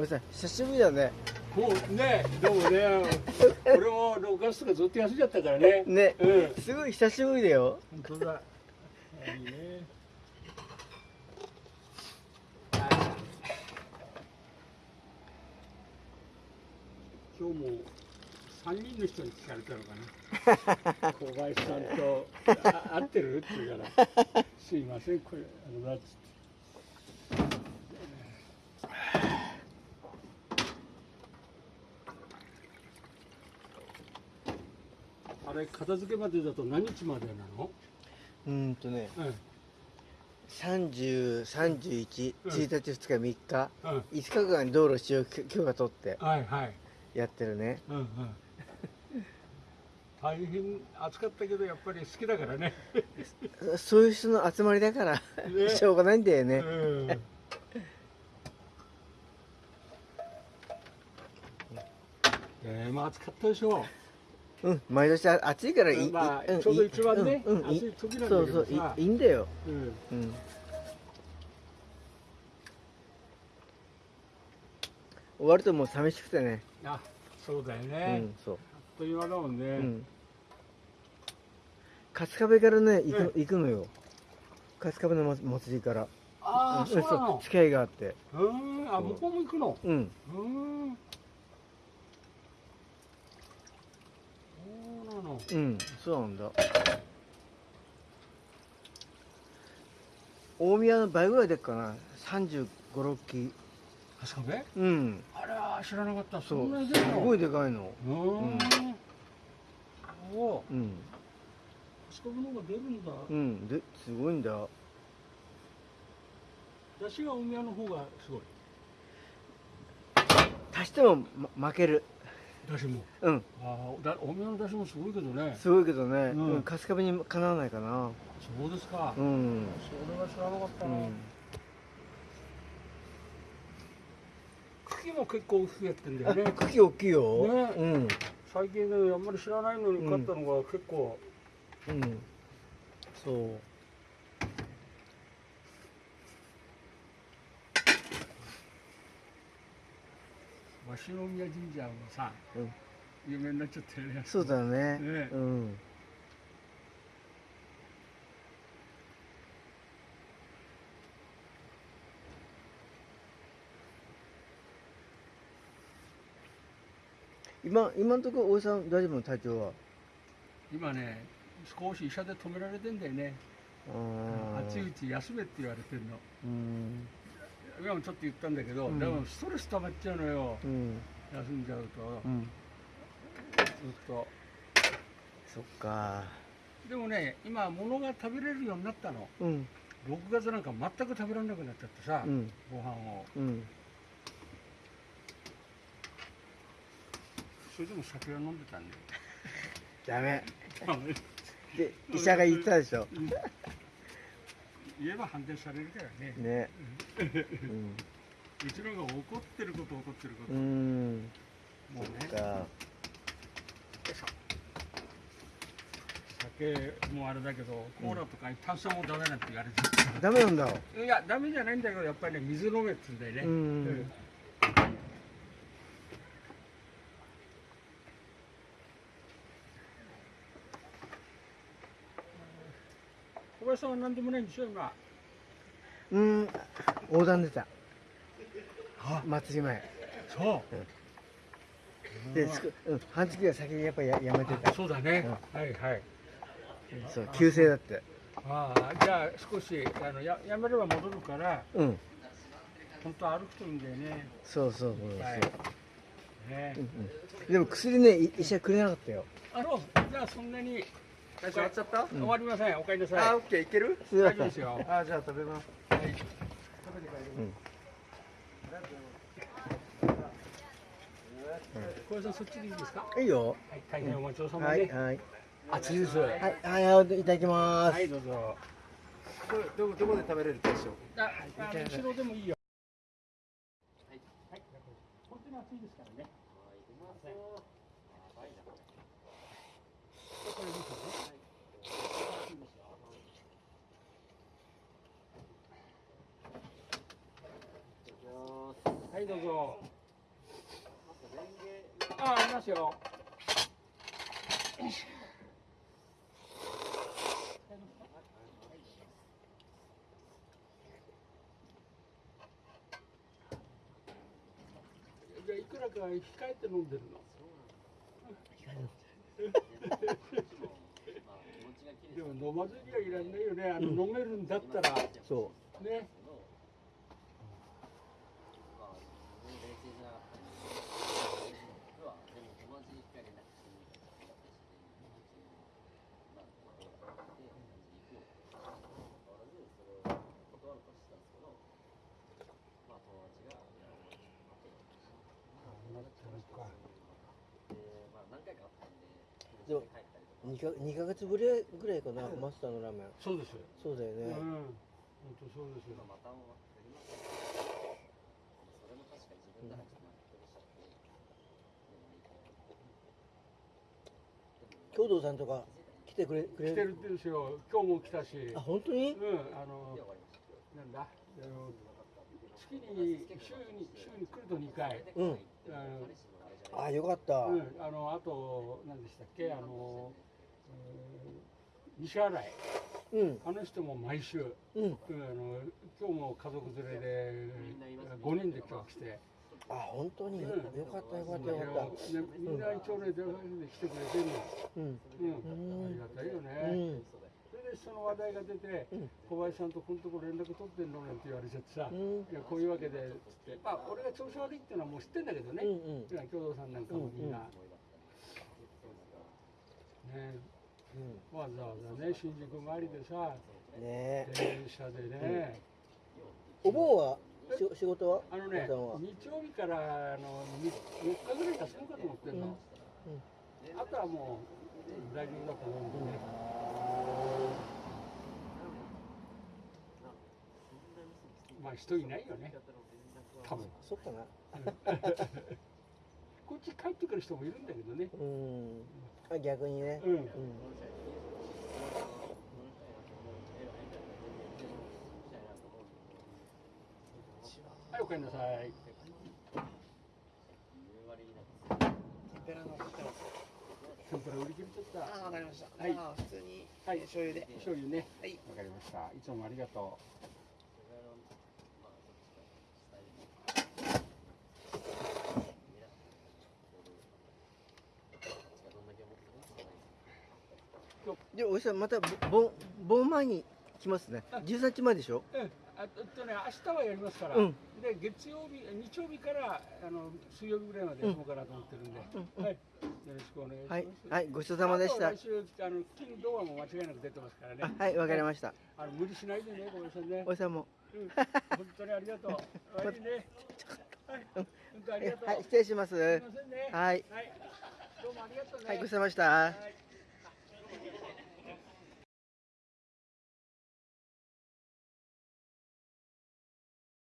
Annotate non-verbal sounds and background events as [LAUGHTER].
おじさん久しぶりだね。もうねでもね [LAUGHS] 俺も6月とかずっと休んじゃったからね。ね。うん。すごい久しぶりだよ。本当だ。いいね。今日も3人の人に聞かれたのかな。[LAUGHS] 小林さんとあ会ってる？って言うから「[LAUGHS] すいませんこれあのだ」っつって。あれ片付けまでだと何日までなの？うーんとねうん。3031うん。1日2日3日。うん。5日間道路使用許許可取ってはいはい。やってるね。うんうん。[LAUGHS] 大変暑かったけどやっぱり好きだからね。[LAUGHS] そういう人の集まりだからね。[LAUGHS] しょうがないんだよね。うん。えー、まあ暑かったでしょうん毎年あ暑いからいい、まあちょうど一番ねうん暑い時なんだけそうそういいいんだよう。うん。うん終わるともう寂しくてねあ、そうだようね。んそうあっという間だもんね。うん春日部からね行く,、行くのよ春日部の祭祭りからああ、そう。付き合いがあってうん、あ、向こうも行くの？うんうん。そうんそうなんだ大宮の倍ぐらいでっかな？3 5 6機春日部？うんあら、知らなかった。そそう。すごいでかいのうーん。お、うん四国の方が出るんだ。うんですごいんだ出汁が大宮の方がすごい。足しても、ま、負ける出汁も。うんああ、だ大宮の出汁もすごいけどね。すごいけどね、うんうん、春日部にかなわないかなそうですか。うんそれは知らなかったな。うん茎も結構増えてんだよね。茎大きいよ、ねうん最近ね、あんまり知らないのに買ったのが結構。うんそう鷲宮神社もさ、うん。有名になっちゃってるね。そうだね。ね。うん。今今のところ大井さん大丈夫の体調は？今ね、少し医者で止められてんだよね。あー。暑いうち休めって言われてるの。うん今もちょっと言ったんだけど、うん。でもストレス溜まっちゃうのよ。うん。休んじゃうと、うん。ずっと。そっか。でもね、今物が食べれるようになったの。うん。6月なんか全く食べられなくなっちゃってさ、うん。ご飯を。うん。それでも酒は飲んでたんダメ。だよ。で医者が言ったでしょ言えば反対されるからね。ねうんうちのが怒ってること怒ってること。うんもうね。か酒もあれだけど、コーラとか炭酸もダメなんて言われてダメなんだる。いや、ダメじゃないんだけど、やっぱりね、水飲めって言うんだよね。うん小林さんは何でもないんでしょ、今。うん横断出た祭り前そう。で、すくうん、半月が先にやっぱややめてたそうだね。はいはい。そう急性だってああ、じゃあ少しあのややめれば戻るから、うん本当歩くといいんだよね。そうそうそうそう、はい。ねうんうん、でも薬ねい医者くれなかったよあの、じゃあそんなに大終わっちゃった、終わりません。お帰りなあさオッケーいける？大丈夫ですよ。あじゃあ食べますはい。食べて帰りうん小林さんそっちでいいですか？いいよ。はい、大変お待ちどうさまで。はい。はい。熱いです。ははい。はい。いただきます、い、どうぞ。ますどどどこで食べれるでしょう？あ、あの後ろでもいいよ。はい。はい。本当に暑い。ですからね。これ見てはい。はいどうぞ。あありますよ。じゃあいくらか控えて飲んでるの？でも飲まずにはいらんないよね。あの、飲めるんだったら。そねうでも2か二ヶ月ぶりぐらいかな、マスターのラーメン。そうですよ。そうだよね、うん。本当そうですよ。京道さんとか来てくれくれ来てるんですよ。今日も来たし。あ本当に？うんあのなんだ？あの月に週に週に来ると2回。うん。あのあよかった、うん、あのあと何でしたっけ？あの、うん西新井。うん。あの人も毎週、うん。うんあの今日も家族連れで5人で今日来て、あ本当に、うん。よかったよかったよかっねみんな一応ね電話で来てくれてるの、たうん。うん、ありがたいようね、その話題が出て、うん。小林さんとこのとこ連絡取ってんのなんて言われちゃってさ、うん。いやこういうわけでつって。まあ俺が調子悪いっていうのはもう知ってんだけどね、うんうん。共同さんなんかもみんな、ね。うん。わざわざね新宿周りでさね。え電車でね、お盆はし仕事は？あのね日曜日からあの4日ぐらい休むかと思ってんの、あとはもう大丈夫だと思うんでね、まあ人いないよね。多分。そっかな。[LAUGHS] こっち帰ってくる人もいるんだけどね。うん。あ逆にね。うん。うんはいお帰りなさい。ペラの天ぷら売り切れちゃっああわかりました。はい。普通に。はい。醤油で。た醤油ね。はい。わかりました。いつもありがとでおじさんまたぼ盆盆前に来ますね。13日前でしょ？ううん。あととね明日はやりますから、うん。で月曜日日曜日からあの水曜日ぐらいまでやろうかなと思ってるんで、うんはい。よろしくお願いします。はい。はい。ごちそうさまでした。あと来週あの金土はもう間違いなく出てますからね。あはい。わかりました。あの無理しないでねごめんなさいね。おじさんも。うん。[LAUGHS] 本当にありがとう。悪いね。はい。本当ありがとう、はい。失礼します。すいませんね。はい。はい。どうもありがとうね。はい。ごちそうさまでした。はい